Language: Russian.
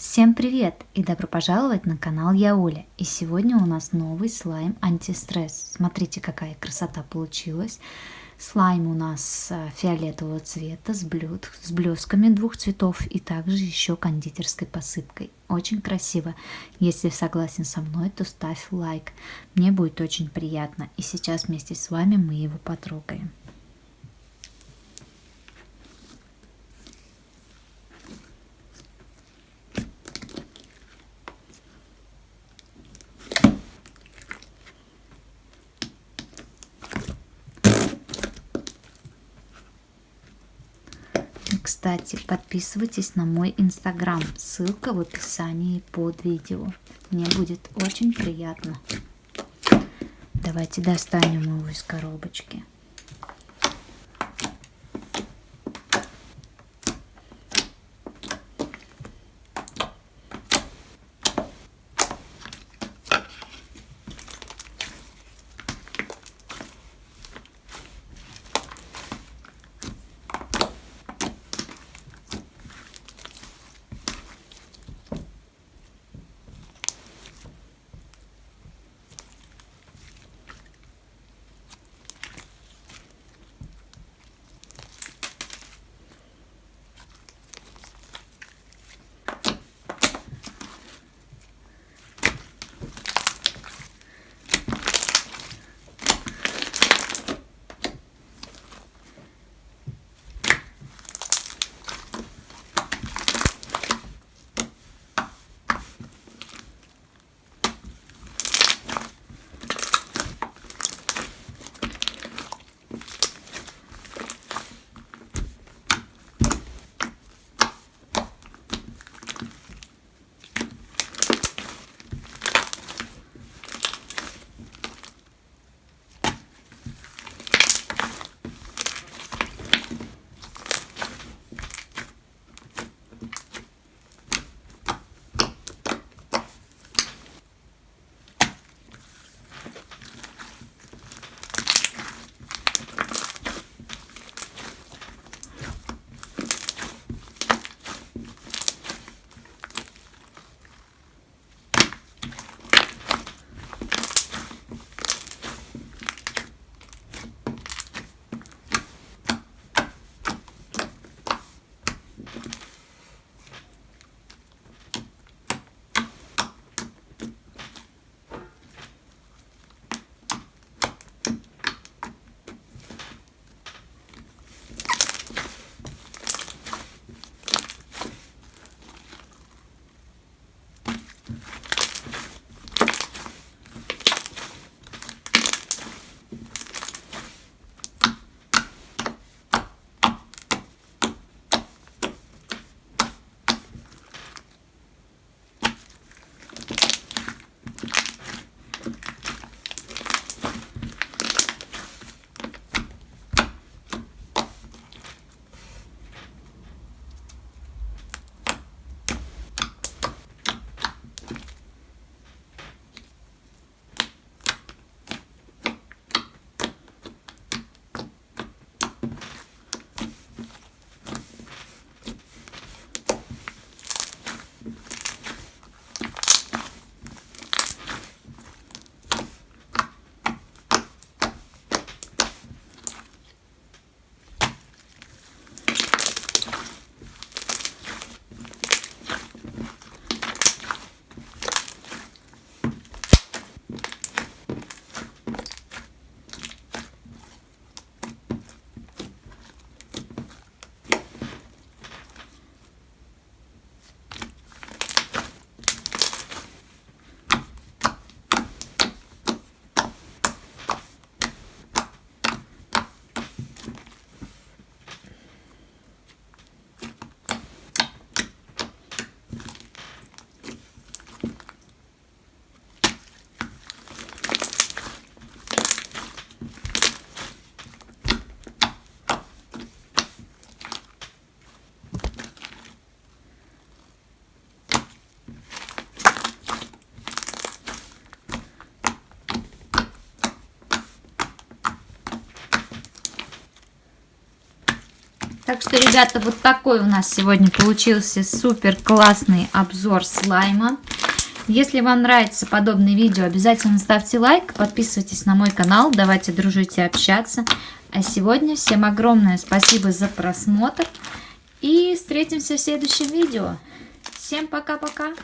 Всем привет и добро пожаловать на канал Я Оля. И сегодня у нас новый слайм антистресс. Смотрите, какая красота получилась. Слайм у нас э, фиолетового цвета с, блюд, с блесками двух цветов и также еще кондитерской посыпкой. Очень красиво. Если согласен со мной, то ставь лайк. Мне будет очень приятно. И сейчас вместе с вами мы его потрогаем. Кстати, подписывайтесь на мой инстаграм, ссылка в описании под видео. Мне будет очень приятно. Давайте достанем его из коробочки. うん。Так что, ребята, вот такой у нас сегодня получился супер классный обзор слайма. Если вам нравится подобное видео, обязательно ставьте лайк, подписывайтесь на мой канал, давайте дружить и общаться. А сегодня всем огромное спасибо за просмотр и встретимся в следующем видео. Всем пока-пока!